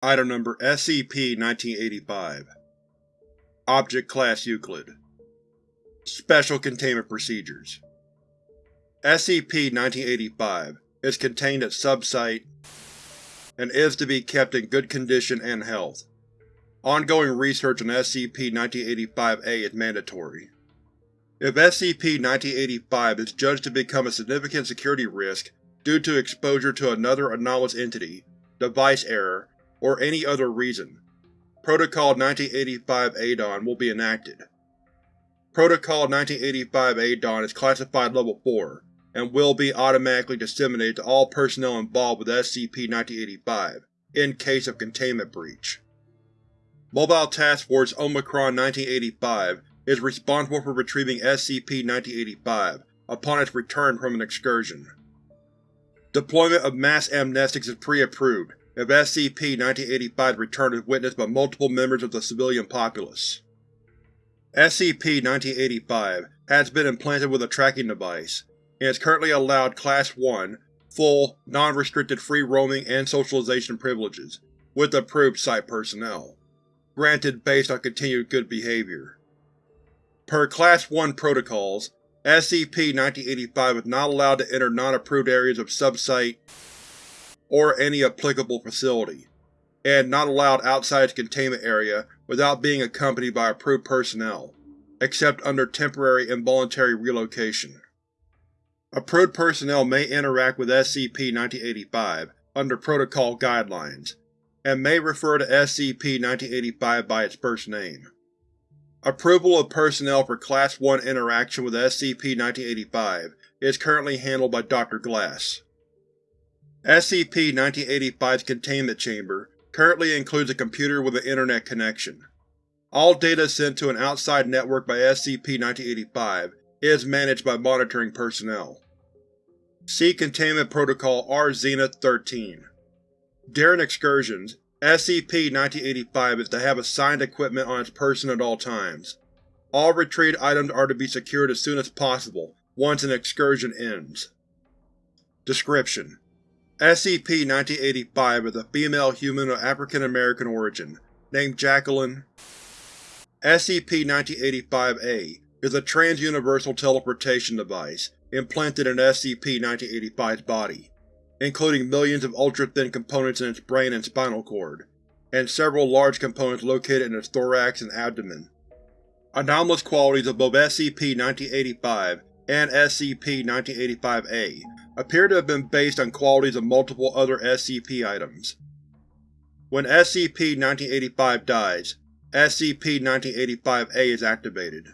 Item Number SCP-1985 Object Class Euclid Special Containment Procedures SCP-1985 is contained at Sub-Site and is to be kept in good condition and health. Ongoing research on SCP-1985-A is mandatory. If SCP-1985 is judged to become a significant security risk due to exposure to another anomalous entity, device error, or any other reason, Protocol 1985-A-DON will be enacted. Protocol 1985-A-DON is classified Level 4, and will be automatically disseminated to all personnel involved with SCP-1985 in case of containment breach. Mobile Task Force Omicron-1985 is responsible for retrieving SCP-1985 upon its return from an excursion. Deployment of mass amnestics is pre-approved if SCP-1985's return is witnessed by multiple members of the civilian populace. SCP-1985 has been implanted with a tracking device, and is currently allowed Class 1, full, non-restricted free roaming and socialization privileges, with approved Site personnel, granted based on continued good behavior. Per Class 1 protocols, SCP-1985 is not allowed to enter non-approved areas of Sub-Site or any applicable facility, and not allowed outside its containment area without being accompanied by approved personnel, except under temporary involuntary relocation. Approved personnel may interact with SCP-1985 under Protocol guidelines, and may refer to SCP-1985 by its first name. Approval of personnel for Class 1 interaction with SCP-1985 is currently handled by Dr. Glass. SCP-1985's containment chamber currently includes a computer with an internet connection. All data sent to an outside network by SCP-1985 is managed by monitoring personnel. See Containment Protocol R-Zenith-13. During excursions, SCP-1985 is to have assigned equipment on its person at all times. All retrieved items are to be secured as soon as possible, once an excursion ends. Description: SCP-1985 is a female human of African American origin, named Jacqueline. SCP-1985-A is a trans-universal teleportation device implanted in SCP-1985's body, including millions of ultra-thin components in its brain and spinal cord, and several large components located in its thorax and abdomen. Anomalous qualities of both SCP-1985 and SCP-1985-A appear to have been based on qualities of multiple other SCP items. When SCP-1985 dies, SCP-1985-A is activated.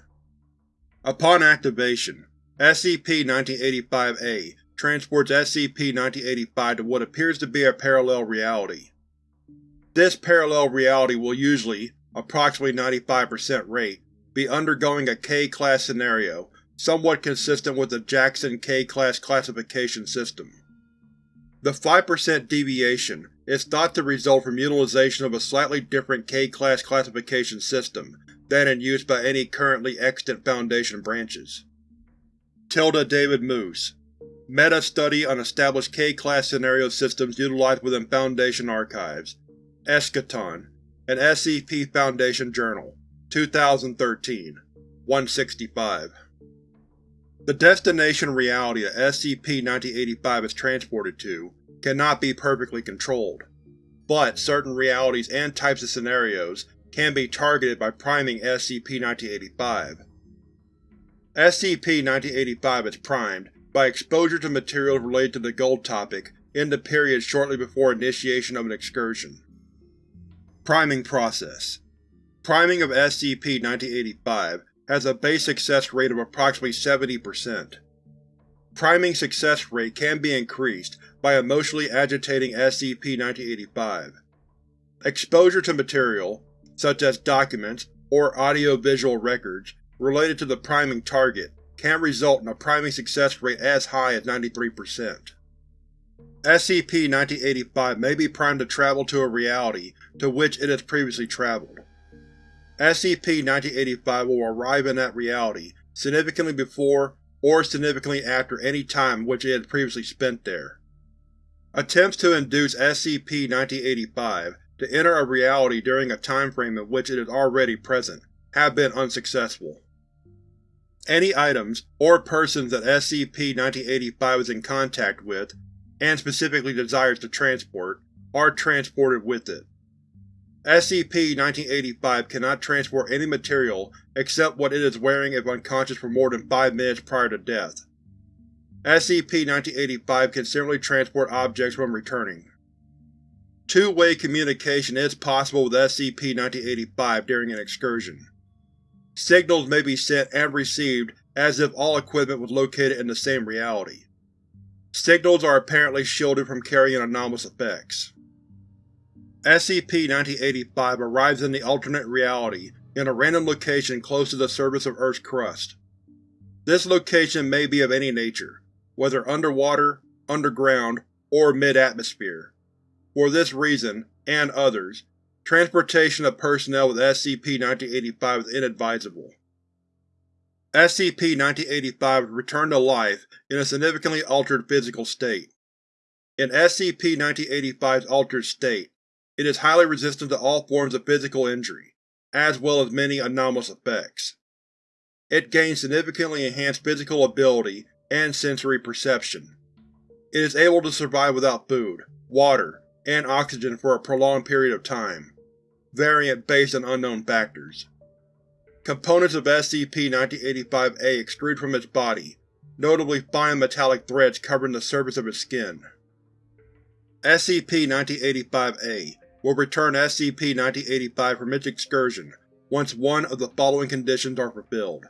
Upon activation, SCP-1985-A transports SCP-1985 to what appears to be a parallel reality. This parallel reality will usually, approximately 95% rate, be undergoing a K-Class scenario somewhat consistent with the Jackson K-Class classification system. The 5% deviation is thought to result from utilization of a slightly different K-Class classification system than in use by any currently extant Foundation branches. Tilda David Moose Meta-Study on Established K-Class Scenario Systems Utilized Within Foundation Archives Eschaton, an SCP Foundation Journal, 2013 165 the destination reality a SCP-1985 is transported to cannot be perfectly controlled, but certain realities and types of scenarios can be targeted by priming SCP-1985. SCP-1985 is primed by exposure to materials related to the gold topic in the period shortly before initiation of an excursion. Priming Process Priming of SCP-1985 has a base success rate of approximately 70%. Priming success rate can be increased by emotionally agitating SCP-1985. Exposure to material, such as documents or audio-visual records, related to the priming target can result in a priming success rate as high as 93%. SCP-1985 may be primed to travel to a reality to which it has previously traveled. SCP-1985 will arrive in that reality significantly before or significantly after any time which it had previously spent there. Attempts to induce SCP-1985 to enter a reality during a time frame in which it is already present have been unsuccessful. Any items or persons that SCP-1985 is in contact with, and specifically desires to transport, are transported with it. SCP-1985 cannot transport any material except what it is wearing if unconscious for more than 5 minutes prior to death. SCP-1985 can simply transport objects when returning. Two-way communication is possible with SCP-1985 during an excursion. Signals may be sent and received as if all equipment was located in the same reality. Signals are apparently shielded from carrying anomalous effects. SCP-1985 arrives in the alternate reality in a random location close to the surface of Earth's crust. This location may be of any nature, whether underwater, underground, or mid-atmosphere. For this reason, and others, Transportation of personnel with SCP-1985 is inadvisable. SCP-1985 is returned to life in a significantly altered physical state. In SCP-1985's altered state, it is highly resistant to all forms of physical injury, as well as many anomalous effects. It gains significantly enhanced physical ability and sensory perception. It is able to survive without food, water, and oxygen for a prolonged period of time variant based on unknown factors. Components of SCP-1985-A extrude from its body, notably fine metallic threads covering the surface of its skin. SCP-1985-A will return SCP-1985 from its excursion once one of the following conditions are fulfilled.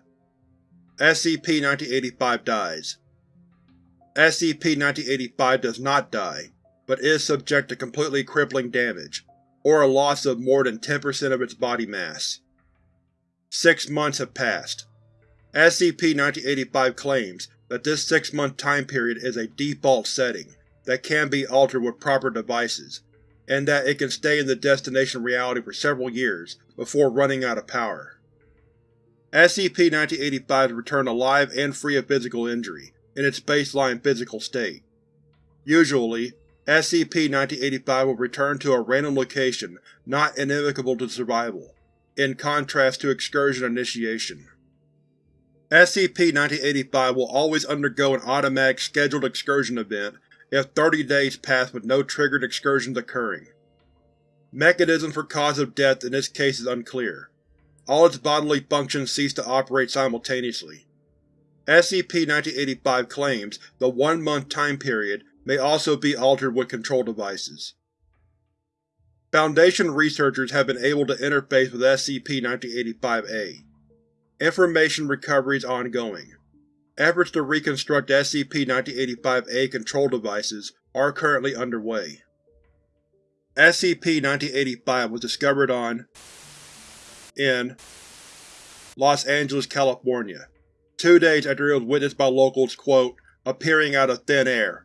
SCP-1985 dies. SCP-1985 does not die, but is subject to completely crippling damage, or a loss of more than 10% of its body mass. Six months have passed. SCP-1985 claims that this six-month time period is a default setting that can be altered with proper devices, and that it can stay in the destination reality for several years before running out of power. SCP-1985 is returned alive and free of physical injury, in its baseline physical state. Usually, SCP-1985 will return to a random location not inimical to survival, in contrast to excursion initiation. SCP-1985 will always undergo an automatic scheduled excursion event if 30 days pass with no triggered excursions occurring. Mechanism for cause of death in this case is unclear. All its bodily functions cease to operate simultaneously. SCP-1985 claims the one-month time period may also be altered with control devices. Foundation researchers have been able to interface with SCP-1985-A. Information recovery is ongoing. Efforts to reconstruct SCP-1985-A control devices are currently underway. SCP-1985 was discovered on in Los Angeles, California, two days after it was witnessed by locals, quote, appearing out of thin air,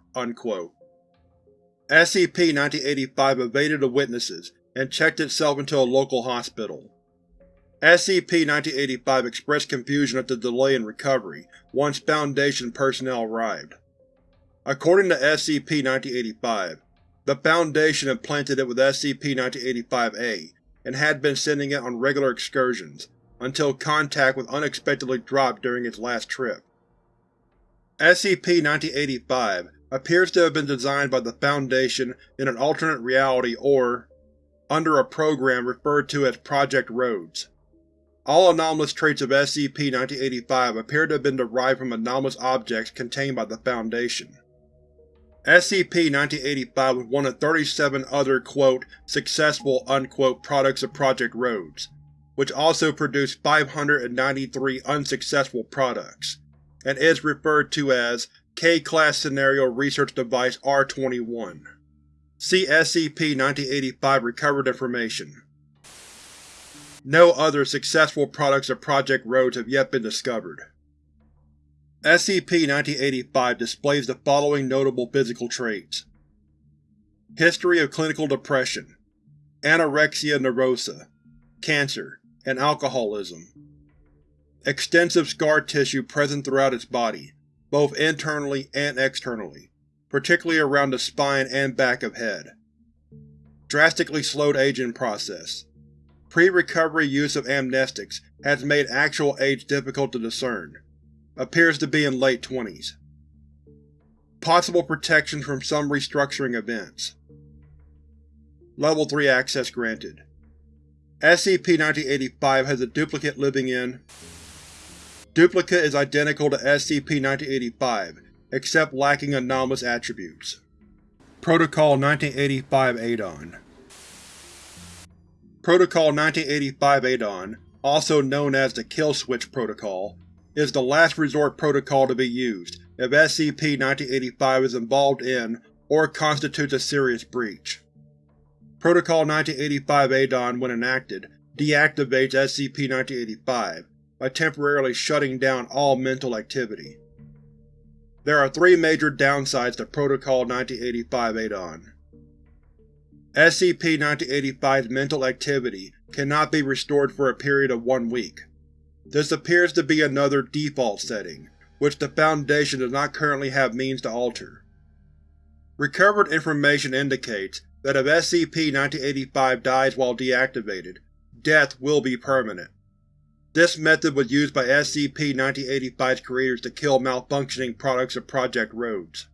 SCP-1985 evaded the witnesses and checked itself into a local hospital. SCP-1985 expressed confusion at the delay in recovery once Foundation personnel arrived. According to SCP-1985, the Foundation implanted it with SCP-1985-A and had been sending it on regular excursions until contact was unexpectedly dropped during its last trip. SCP-1985 appears to have been designed by the Foundation in an alternate reality or under a program referred to as Project Rhodes. All anomalous traits of SCP-1985 appear to have been derived from anomalous objects contained by the Foundation. SCP-1985 was one of 37 other quote, successful unquote, products of Project Rhodes, which also produced 593 unsuccessful products, and is referred to as K-Class Scenario Research Device R-21. See SCP-1985 Recovered Information. No other successful products of Project Rhodes have yet been discovered. SCP-1985 displays the following notable physical traits. History of clinical depression, anorexia nervosa, cancer, and alcoholism. Extensive scar tissue present throughout its body, both internally and externally, particularly around the spine and back of head. drastically slowed aging process. Pre-recovery use of amnestics has made actual age difficult to discern. Appears to be in late 20s. Possible protection from some restructuring events. Level 3 access granted. SCP-1985 has a duplicate living in Duplicate is identical to SCP-1985, except lacking anomalous attributes. Protocol 1985 ADON Protocol 1985 ADON, also known as the Kill Switch Protocol, is the last resort protocol to be used if SCP-1985 is involved in or constitutes a serious breach. Protocol 1985 ADON, when enacted, deactivates SCP-1985 by temporarily shutting down all mental activity. There are three major downsides to Protocol 1985 ADON. SCP-1985's mental activity cannot be restored for a period of one week. This appears to be another default setting, which the Foundation does not currently have means to alter. Recovered information indicates that if SCP-1985 dies while deactivated, death will be permanent. This method was used by SCP-1985's creators to kill malfunctioning products of Project Rhodes.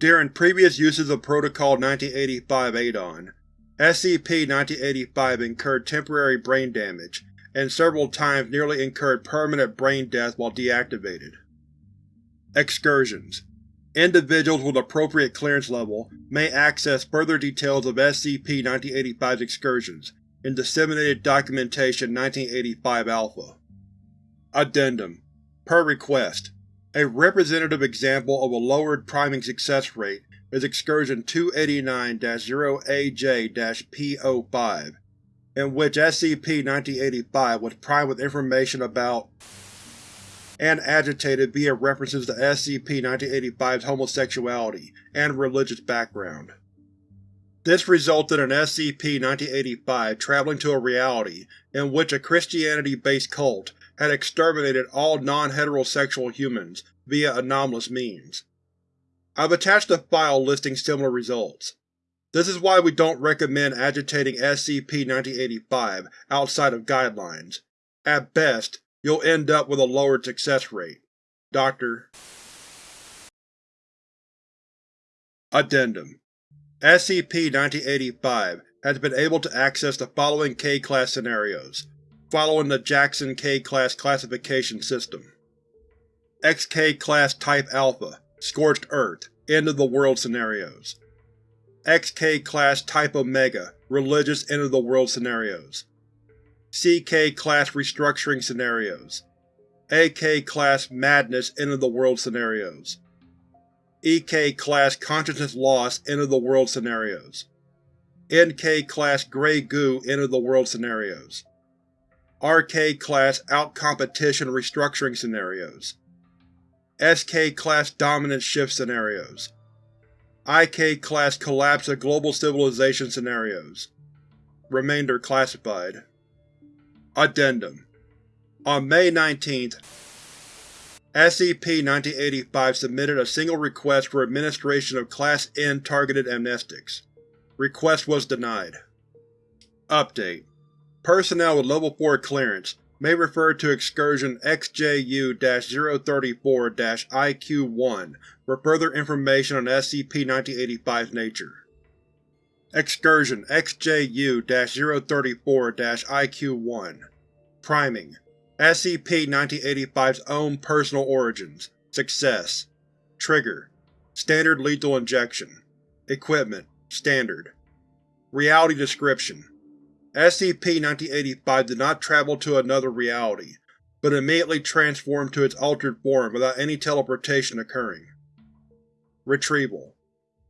During previous uses of Protocol 1985 ADON, SCP-1985 incurred temporary brain damage, and several times nearly incurred permanent brain death while deactivated. Excursions Individuals with appropriate clearance level may access further details of SCP-1985's excursions in Disseminated Documentation 1985-Alpha. Addendum Per request, a representative example of a lowered priming success rate is Excursion 289-0AJ-P05, in which SCP-1985 was primed with information about and agitated via references to SCP-1985's homosexuality and religious background. This resulted in SCP-1985 traveling to a reality in which a Christianity-based cult had exterminated all non-heterosexual humans via anomalous means. I've attached a file listing similar results. This is why we don't recommend agitating SCP-1985 outside of guidelines. At best, you'll end up with a lowered success rate. Dr. Addendum SCP-1985 has been able to access the following K-Class scenarios, following the Jackson K-Class classification system. XK Class Type Alpha Scorched Earth End of the World scenarios. XK Class Type Omega Religious End of the World scenarios. CK Class Restructuring Scenarios AK Class Madness End of the World Scenarios EK Class Consciousness Loss End of the World Scenarios NK Class Grey Goo End of the World Scenarios RK Class Out-Competition Restructuring Scenarios. SK Class Dominance Shift Scenarios. IK Class Collapse of Global Civilization Scenarios. Remainder classified. Addendum. On May 19th, SCP-1985 submitted a single request for administration of Class N targeted amnestics. Request was denied. Update: Personnel with Level 4 clearance may refer to Excursion XJU-034-IQ-1 for further information on SCP-1985's nature. Excursion XJU-034-IQ-1 Priming. SCP-1985's own personal origins. Success. Trigger. Standard lethal injection. Equipment. Standard. Reality description SCP-1985 did not travel to another reality, but immediately transformed to its altered form without any teleportation occurring. Retrieval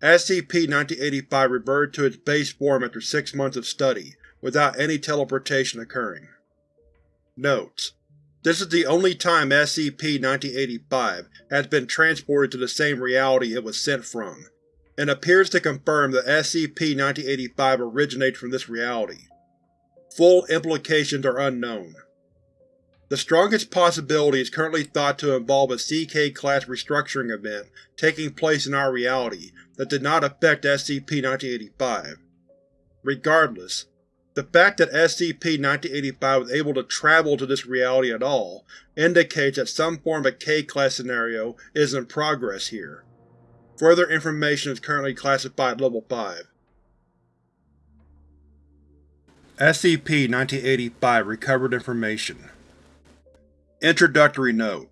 SCP-1985 reverted to its base form after six months of study, without any teleportation occurring. Notes: This is the only time SCP-1985 has been transported to the same reality it was sent from, and appears to confirm that SCP-1985 originates from this reality. Full implications are unknown. The strongest possibility is currently thought to involve a CK-class restructuring event taking place in our reality that did not affect SCP-1985. Regardless, the fact that SCP-1985 was able to travel to this reality at all indicates that some form of K-Class scenario is in progress here. Further information is currently classified Level 5. SCP-1985 Recovered Information Introductory Note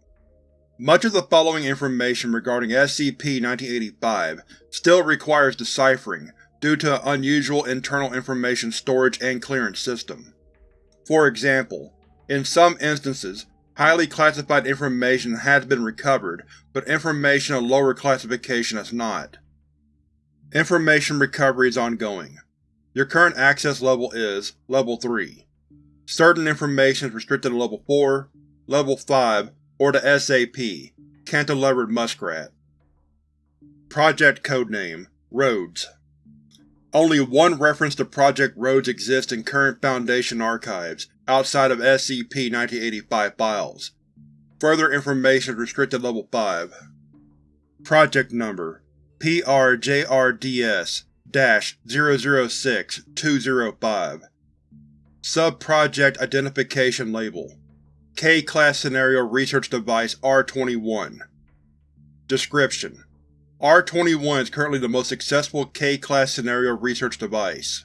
Much of the following information regarding SCP-1985 still requires deciphering due to an unusual internal information storage and clearance system. For example, in some instances, highly classified information has been recovered, but information of lower classification has not. Information recovery is ongoing. Your current access level is Level 3. Certain information is restricted to Level 4, Level 5, or the SAP, Cantilevered Muskrat. Project Codename Rhodes Only one reference to Project Rhodes exists in current Foundation archives, outside of SCP-1985 files. Further information is restricted to Level 5. Project Number PRJRDS 006-205 Sub-Project Identification Label. K-Class Scenario Research Device R-21 Description: R-21 is currently the most successful K-Class Scenario Research Device,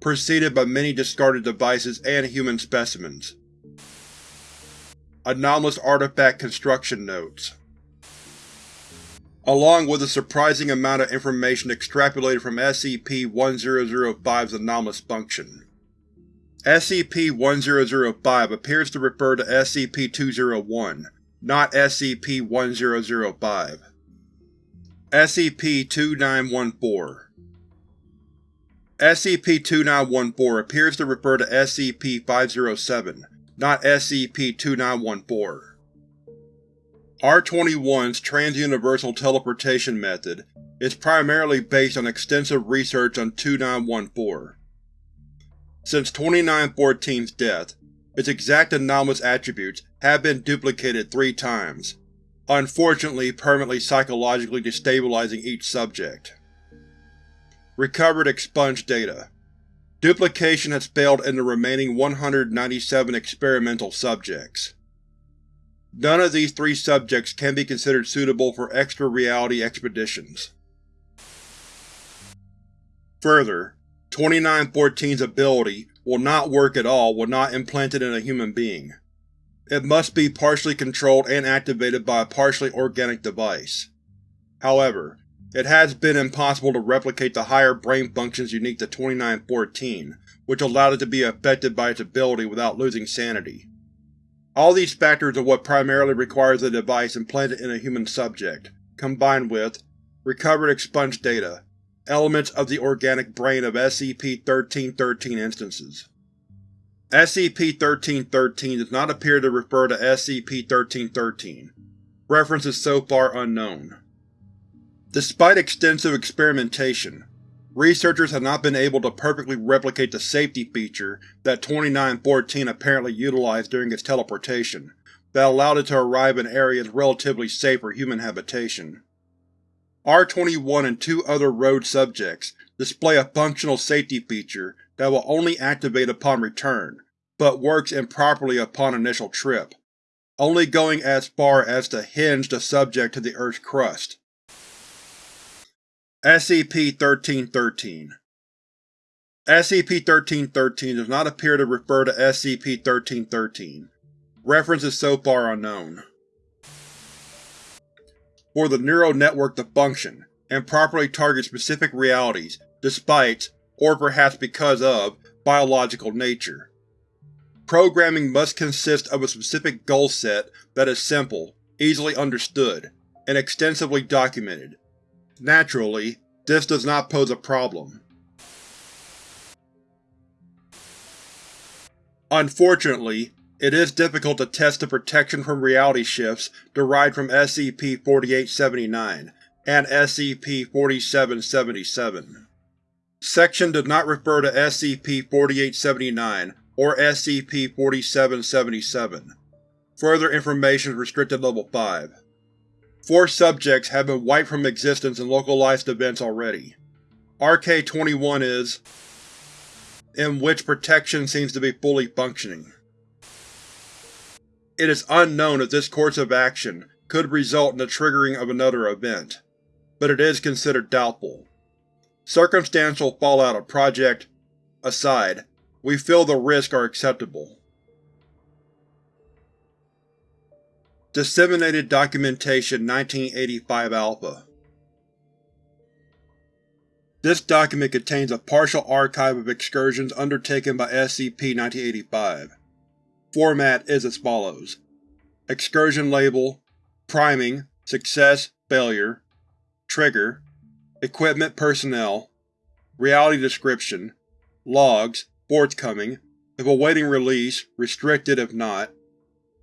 preceded by many discarded devices and human specimens. Anomalous Artifact Construction Notes along with a surprising amount of information extrapolated from SCP-1005's anomalous function. SCP-1005 appears to refer to SCP-201, not SCP-1005. SCP-2914 SCP-2914 appears to refer to SCP-507, not SCP-2914. R-21's Trans-Universal Teleportation method is primarily based on extensive research on 2914. Since 2914's death, its exact anomalous attributes have been duplicated three times, unfortunately permanently psychologically destabilizing each subject. Recovered expunged data. Duplication has failed in the remaining 197 experimental subjects. None of these three subjects can be considered suitable for extra-reality expeditions. Further, 2914's ability will not work at all when not implanted in a human being. It must be partially controlled and activated by a partially organic device. However, it has been impossible to replicate the higher brain functions unique to 2914, which allowed it to be affected by its ability without losing sanity. All these factors are what primarily requires a device implanted in a human subject, combined with recovered expunged data, elements of the organic brain of SCP-1313 instances. SCP-1313 does not appear to refer to SCP-1313. Reference is so far unknown. Despite extensive experimentation, Researchers have not been able to perfectly replicate the safety feature that 2914 apparently utilized during its teleportation, that allowed it to arrive in areas relatively safe for human habitation. R-21 and two other Rhodes subjects display a functional safety feature that will only activate upon return, but works improperly upon initial trip, only going as far as to hinge the subject to the Earth's crust. SCP-1313 SCP-1313 does not appear to refer to SCP-1313. References so far unknown. For the neural network to function, and properly target specific realities, despite, or perhaps because of, biological nature. Programming must consist of a specific goal set that is simple, easily understood, and extensively documented, Naturally, this does not pose a problem. Unfortunately, it is difficult to test the protection from reality shifts derived from SCP-4879 and SCP-4777. Section does not refer to SCP-4879 or SCP-4777. Further information is restricted Level 5. Four subjects have been wiped from existence in localized events already. RK-21 is in which protection seems to be fully functioning. It is unknown if this course of action could result in the triggering of another event, but it is considered doubtful. Circumstantial fallout of Project aside, we feel the risks are acceptable. Disseminated Documentation 1985 Alpha This document contains a partial archive of excursions undertaken by SCP-1985. Format is as follows. Excursion Label Priming Success Failure Trigger Equipment Personnel Reality Description Logs Forthcoming If awaiting release, restricted if not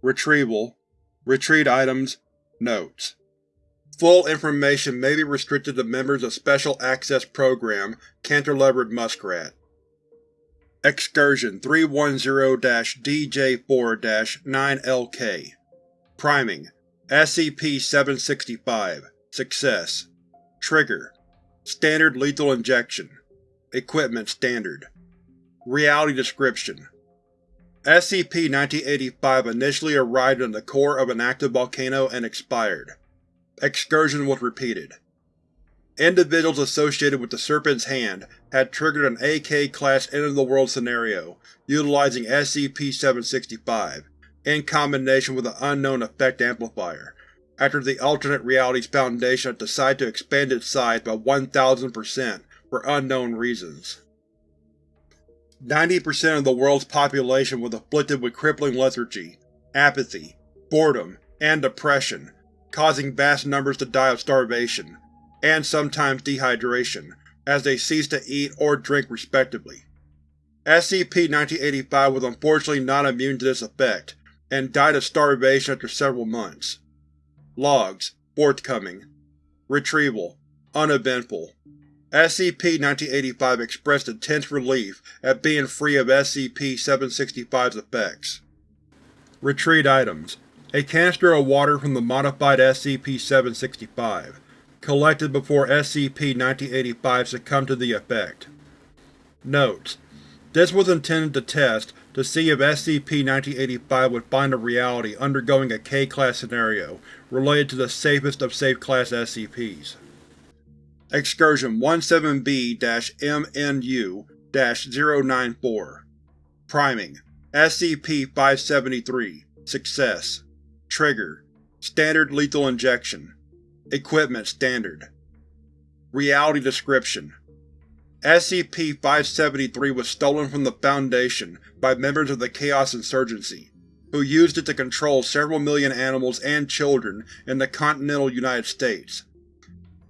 Retrieval Retrieved items Notes. Full information may be restricted to members of Special Access Program Cantilevered Muskrat. Excursion 310-DJ4-9LK Priming. SCP-765 Success. Trigger. Standard Lethal Injection. Equipment Standard. Reality Description SCP-1985 initially arrived in the core of an active volcano and expired. Excursion was repeated. Individuals associated with the Serpent's Hand had triggered an AK-class end-of-the-world scenario utilizing SCP-765, in combination with an unknown effect amplifier, after the Alternate Realities Foundation had decided to expand its size by 1000% for unknown reasons. 90% of the world's population was afflicted with crippling lethargy, apathy, boredom, and depression, causing vast numbers to die of starvation, and sometimes dehydration, as they ceased to eat or drink respectively. SCP-1985 was unfortunately not immune to this effect, and died of starvation after several months. Logs forthcoming. Retrieval uneventful. SCP-1985 expressed intense relief at being free of SCP-765's effects. Retrieved items A canister of water from the modified SCP-765, collected before SCP-1985 succumbed to the effect. Notes: This was intended to test to see if SCP-1985 would find a reality undergoing a K-Class scenario related to the safest of safe Class SCPs. Excursion 17B-MNU-094 Priming. SCP-573 Success. Trigger. Standard Lethal Injection. Equipment Standard. Reality Description. SCP-573 was stolen from the Foundation by members of the Chaos Insurgency, who used it to control several million animals and children in the continental United States.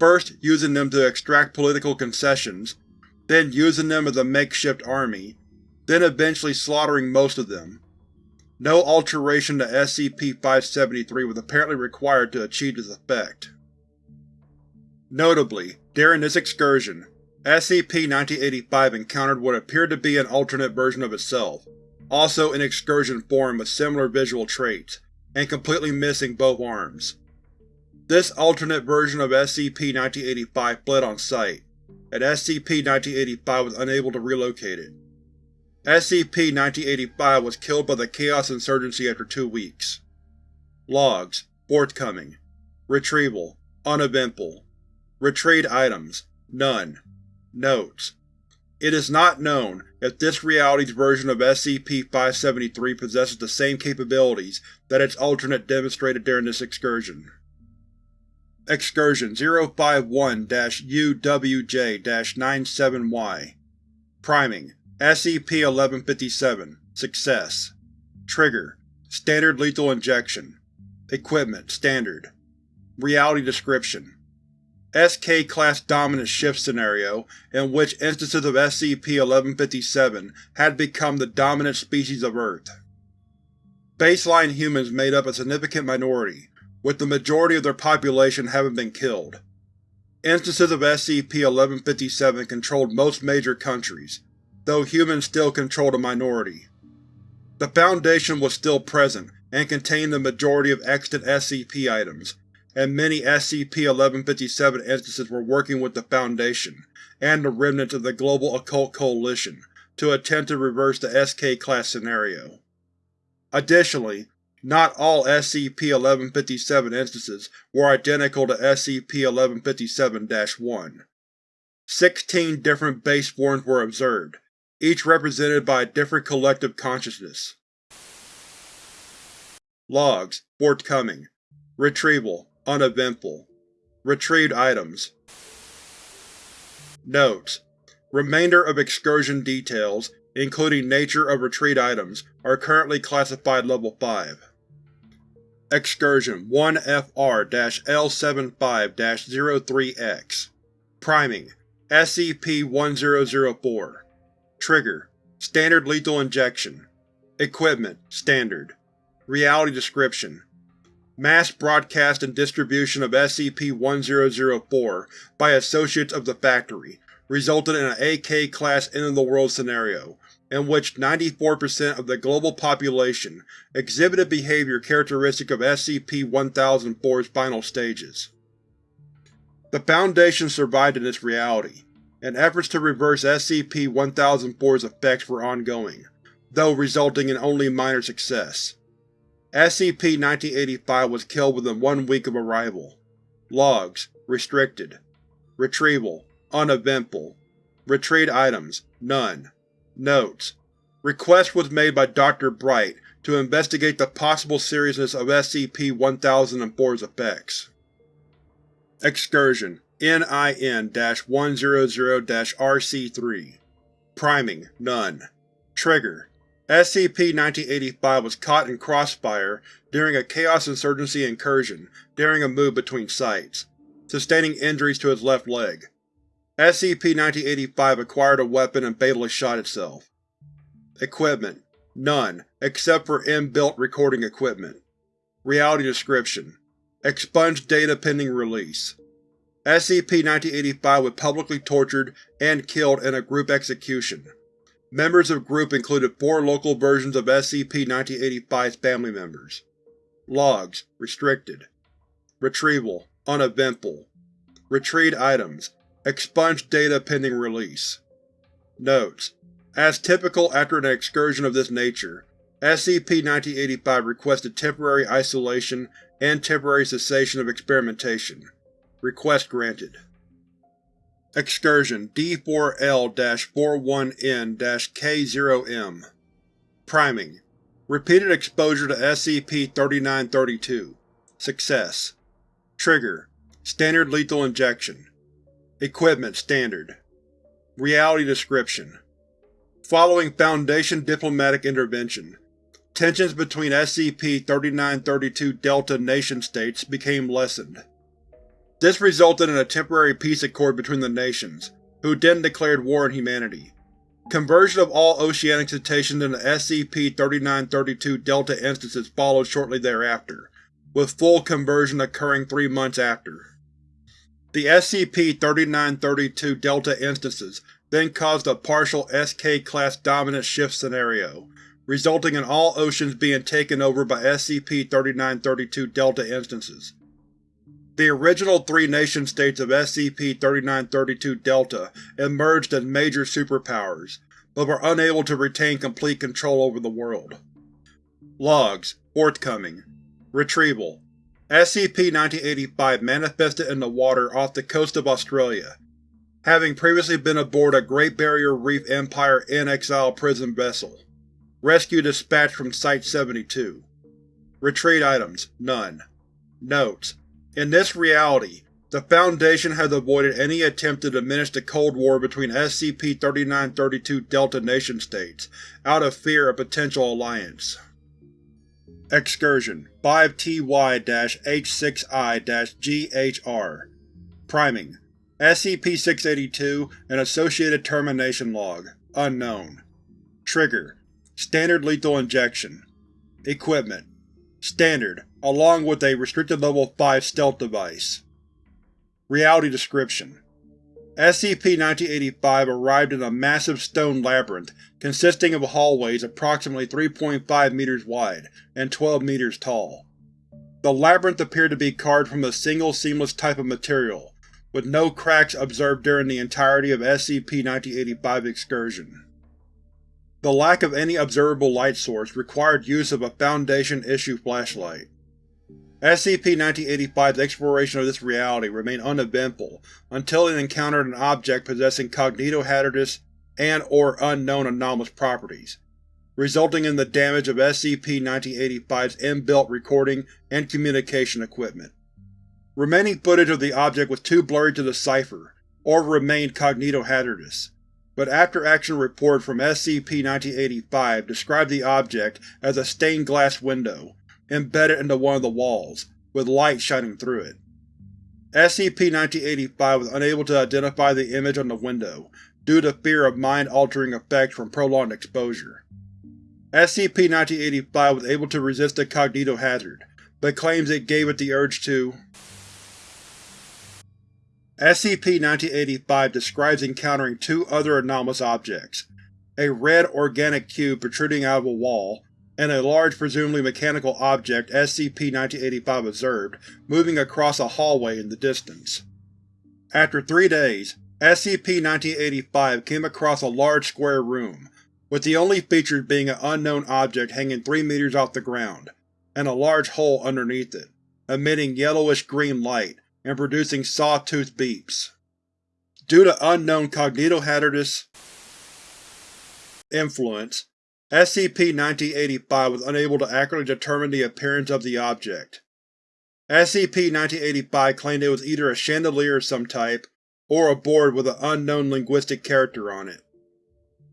First using them to extract political concessions, then using them as a makeshift army, then eventually slaughtering most of them. No alteration to SCP-573 was apparently required to achieve this effect. Notably, during this excursion, SCP-1985 encountered what appeared to be an alternate version of itself, also in excursion form with similar visual traits, and completely missing both arms. This alternate version of SCP-1985 fled on sight, and SCP-1985 was unable to relocate it. SCP-1985 was killed by the Chaos Insurgency after two weeks. Logs forthcoming. Retrieval uneventful. Retrieved items none. Notes: It is not known if this reality's version of SCP-573 possesses the same capabilities that its alternate demonstrated during this excursion. Excursion 051-UWJ-97Y Priming SCP-1157 Success. Trigger Standard Lethal Injection. Equipment Standard. Reality Description. SK-Class Dominant Shift scenario in which instances of SCP-1157 had become the dominant species of Earth. Baseline humans made up a significant minority, with the majority of their population having been killed. Instances of SCP-1157 controlled most major countries, though humans still controlled a minority. The Foundation was still present and contained the majority of extant SCP items, and many SCP-1157 instances were working with the Foundation and the remnants of the Global Occult Coalition to attempt to reverse the SK-Class scenario. Additionally, not all SCP-1157 instances were identical to SCP-1157-1. Sixteen different base forms were observed, each represented by a different collective consciousness. Logs, forthcoming. Retrieval, uneventful. Retrieved items. Notes: Remainder of excursion details, including nature of retrieved items, are currently classified Level 5. Excursion 1FR-L75-03-X Priming SCP-1004 Trigger Standard lethal injection. Equipment Standard. Reality description. Mass broadcast and distribution of SCP-1004 by Associates of the Factory resulted in an AK-class end-of-the-world scenario, in which 94% of the global population exhibited behavior characteristic of SCP-1004's final stages. The Foundation survived in this reality, and efforts to reverse SCP-1004's effects were ongoing, though resulting in only minor success. SCP-1985 was killed within one week of arrival. Logs: Restricted. Retrieval: Uneventful. Retrieved items: None. Notes: Request was made by Dr. Bright to investigate the possible seriousness of SCP-1004's effects. Excursion NIN-100-RC3 Priming None Trigger SCP-1985 was caught in crossfire during a Chaos Insurgency incursion during a move between sites, sustaining injuries to his left leg. SCP-1985 acquired a weapon and fatally shot itself. Equipment: None, except for inbuilt recording equipment. Reality description: Expunged data pending release. SCP-1985 was publicly tortured and killed in a group execution. Members of group included four local versions of SCP-1985's family members. Logs: Restricted. Retrieval: Uneventful. Retrieved items: Expunged data pending release. Notes: As typical after an excursion of this nature, SCP-1985 requested temporary isolation and temporary cessation of experimentation. Request granted. Excursion D4L-41N-K0M Priming. Repeated exposure to SCP-3932 Success. Trigger. Standard lethal injection Equipment Standard Reality description Following Foundation diplomatic intervention, tensions between SCP-3932-Delta nation-states became lessened. This resulted in a temporary peace accord between the nations, who then declared war on humanity. Conversion of all oceanic cetaceans into SCP-3932-Delta instances followed shortly thereafter, with full conversion occurring three months after. The SCP-3932 Delta instances then caused a partial SK-Class dominant shift scenario, resulting in all oceans being taken over by SCP-3932 Delta instances. The original three nation-states of SCP-3932 Delta emerged as major superpowers, but were unable to retain complete control over the world. Logs: Forthcoming Retrieval SCP-1985 manifested in the water off the coast of Australia, having previously been aboard a Great Barrier Reef Empire in-exile prison vessel. Rescue dispatched from Site-72. Retrieved items: None. Notes: In this reality, the Foundation has avoided any attempt to diminish the Cold War between SCP-3932 Delta nation-states, out of fear of potential alliance. Excursion 5TY-H6I-GHR Priming. SCP-682 and Associated Termination Log Unknown. Trigger. Standard lethal injection. Equipment. Standard, along with a Restricted Level 5 stealth device. Reality description SCP-1985 arrived in a massive stone labyrinth consisting of hallways approximately 3.5 meters wide and 12 meters tall. The labyrinth appeared to be carved from a single seamless type of material, with no cracks observed during the entirety of SCP-1985's excursion. The lack of any observable light source required use of a Foundation-issue flashlight. SCP-1985's exploration of this reality remained uneventful until it encountered an object possessing cognitohazardous and or unknown anomalous properties, resulting in the damage of SCP-1985's inbuilt recording and communication equipment. Remaining footage of the object was too blurry to decipher, or remained cognitohazardous, but after-action report from SCP-1985 described the object as a stained glass window, embedded into one of the walls, with light shining through it. SCP-1985 was unable to identify the image on the window, due to fear of mind-altering effects from prolonged exposure. SCP-1985 was able to resist the cognitohazard, but claims it gave it the urge to SCP-1985 describes encountering two other anomalous objects, a red organic cube protruding out of a wall, and a large presumably mechanical object SCP-1985 observed moving across a hallway in the distance. After three days, SCP-1985 came across a large square room, with the only features being an unknown object hanging 3 meters off the ground, and a large hole underneath it, emitting yellowish-green light and producing sawtooth beeps. Due to unknown cognitohazardous influence, SCP-1985 was unable to accurately determine the appearance of the object. SCP-1985 claimed it was either a chandelier of some type, or a board with an unknown linguistic character on it.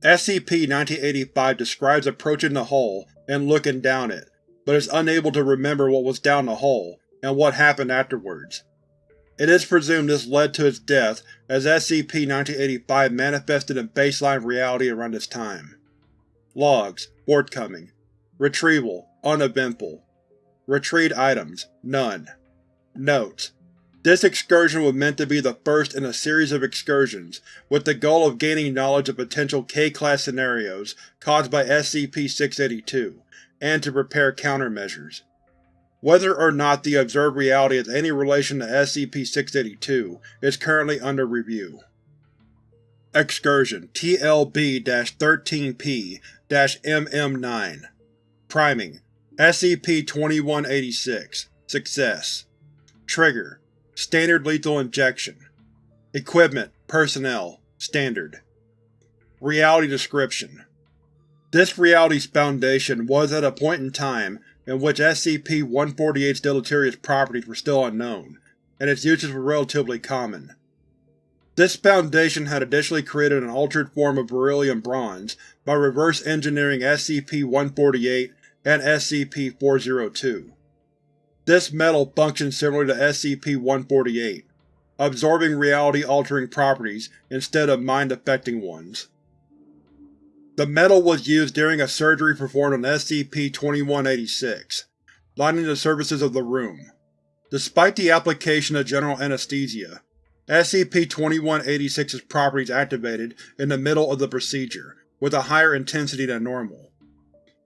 SCP-1985 describes approaching the hole and looking down it, but is unable to remember what was down the hole and what happened afterwards. It is presumed this led to its death, as SCP-1985 manifested in baseline reality around this time. Logs: Forthcoming. Retrieval: Uneventful. Retrieved items: None. Notes: This excursion was meant to be the first in a series of excursions, with the goal of gaining knowledge of potential K-Class scenarios caused by SCP-682, and to prepare countermeasures. Whether or not the observed reality has any relation to SCP-682 is currently under review. Excursion TLB-13P-MM9 Priming SCP-2186 Success. Trigger Standard lethal injection. Equipment Personnel Standard. Reality Description. This reality's foundation was at a point in time in which SCP-148's deleterious properties were still unknown, and its uses were relatively common. This Foundation had additionally created an altered form of beryllium bronze by reverse engineering SCP-148 and SCP-402. This metal functions similar to SCP-148, absorbing reality-altering properties instead of mind-affecting ones. The metal was used during a surgery performed on SCP-2186, lining the surfaces of the room. Despite the application of general anesthesia, SCP-2186's properties activated in the middle of the procedure, with a higher intensity than normal.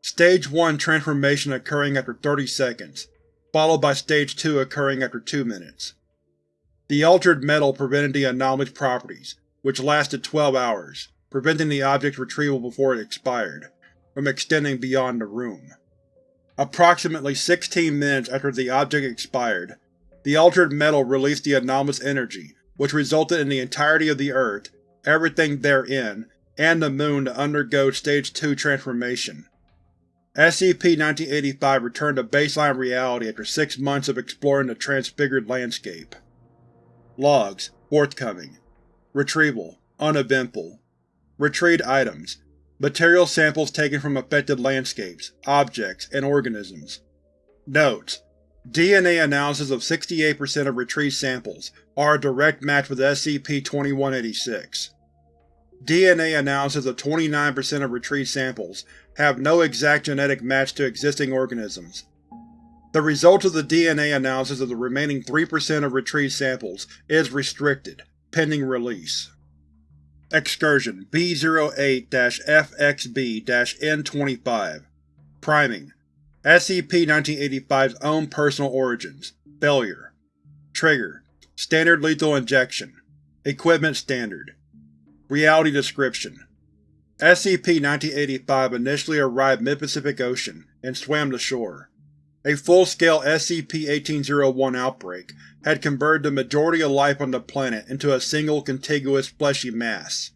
Stage 1 transformation occurring after 30 seconds, followed by Stage 2 occurring after 2 minutes. The altered metal prevented the anomalous properties, which lasted 12 hours preventing the object's retrieval before it expired, from extending beyond the room. Approximately 16 minutes after the object expired, the altered metal released the anomalous energy which resulted in the entirety of the Earth, everything therein, and the Moon to undergo Stage 2 transformation. SCP-1985 returned to baseline reality after six months of exploring the transfigured landscape. Logs: Forthcoming. Retrieval: Uneventful. Retrieved items Material samples taken from affected landscapes, objects, and organisms. Notes: DNA analysis of 68% of retrieved samples are a direct match with SCP-2186. DNA analysis of 29% of retrieved samples have no exact genetic match to existing organisms. The result of the DNA analysis of the remaining 3% of retrieved samples is restricted, pending release. Excursion B-08-FXB-N25 Priming SCP-1985's own personal origins Failure Trigger Standard lethal injection Equipment Standard Reality Description SCP-1985 initially arrived mid-Pacific Ocean and swam to shore. A full-scale SCP-1801 outbreak had converted the majority of life on the planet into a single contiguous fleshy mass.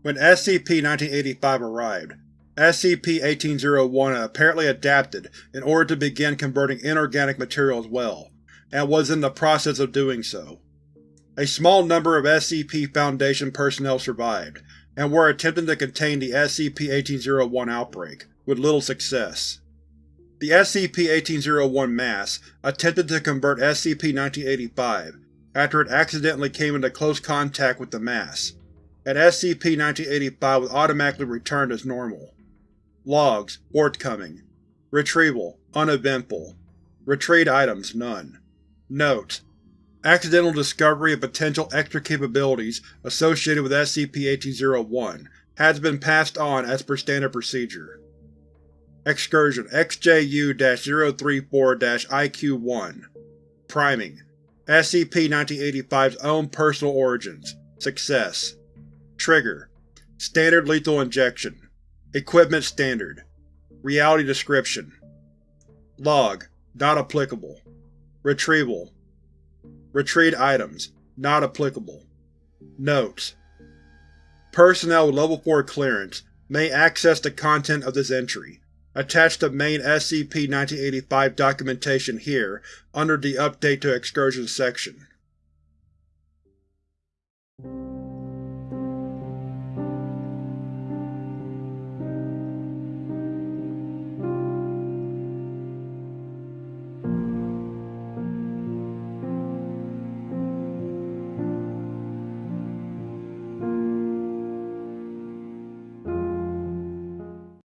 When SCP-1985 arrived, SCP-1801 had apparently adapted in order to begin converting inorganic material as well, and was in the process of doing so. A small number of SCP Foundation personnel survived, and were attempting to contain the SCP-1801 outbreak, with little success. The SCP-1801 mass attempted to convert SCP-1985 after it accidentally came into close contact with the mass, and SCP-1985 was automatically returned as normal. Logs forthcoming. Retrieval uneventful. Retrieved items none. Note: Accidental discovery of potential extra capabilities associated with SCP-1801 has been passed on as per standard procedure. Excursion XJU-034-IQ-1 Priming. SCP-1985's own personal origins. Success. Trigger. Standard lethal injection. Equipment Standard. Reality Description. Log. Not applicable Retrieval. Retrieved items. Not applicable. Notes. Personnel with Level 4 clearance may access the content of this entry, attached to main SCP-1985 documentation here under the Update to Excursions section.